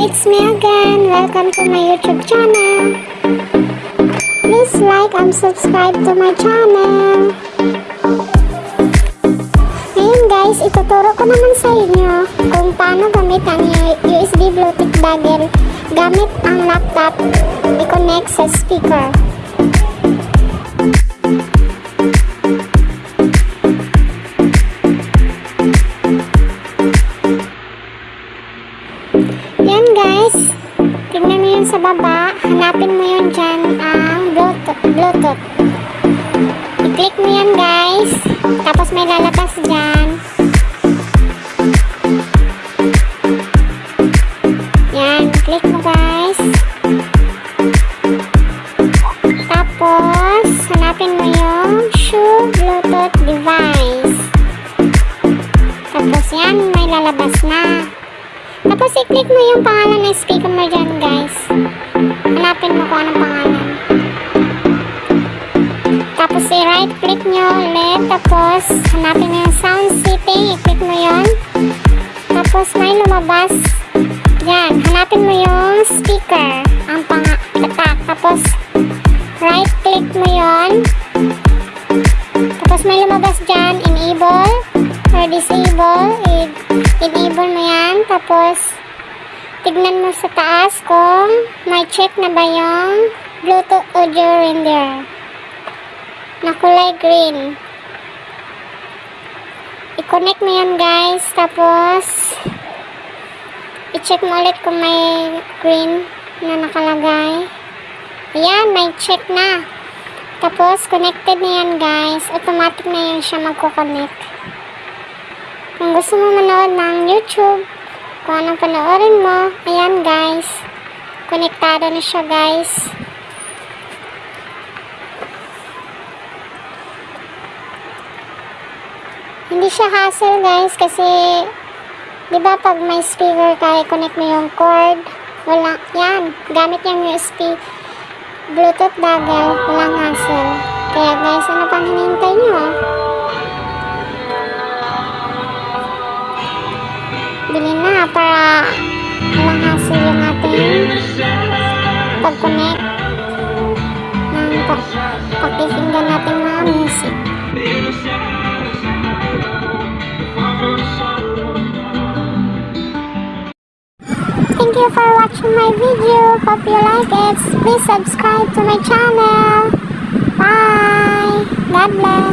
it's me again. Welcome to my YouTube channel. Please like and subscribe to my channel. Ngayon guys, ituturo ko naman sa inyo kung paano gamit ang USB Bluetooth dongle gamit ang laptop i-connect sa speaker. Yun sa baba, hanapin mo yun dyan ang Bluetooth. Bluetooth. I-click mo yan guys, tapos may lalabas dyan. Yan, click mo guys. Tapos, hanapin mo yung shoe Bluetooth device. Tapos yan, may lalabas na. Tapos i-click mo yung pangalan ng speaker mo dyan guys. Hanapin mo kung anong pangalan. Tapos i-right click nyo ulit. Tapos hanapin mo yung sound setting. I-click mo yon. Tapos may lumabas. Yan. Hanapin mo yung speaker. Ang panga tatak. Tapos right click mo yon. Tapos may lumabas dyan. Enable or disable. I- enable mo yan. Tapos tignan mo sa taas kung check na ba yung Bluetooth audio render na kulay green. I-connect mo yan guys. Tapos i-check mo ulit kung may green na nakalagay. Ayan, may check na. Tapos connected na yan guys. Automatic na yan siya magko-connect. Kung gusto mo manood ng YouTube, kung anong panoorin mo, ayan guys. Konektado na siya guys. Hindi siya hassle guys kasi di ba pag may speaker ka, i-connect mo yung cord. Wala, yan. Gamit yung USB Bluetooth dongle. Walang hassle. Kaya guys, ano pang hinihintay nyo ah? Bili na para you for watching my video. Hope you like it. Please subscribe to my channel. Bye. God bless.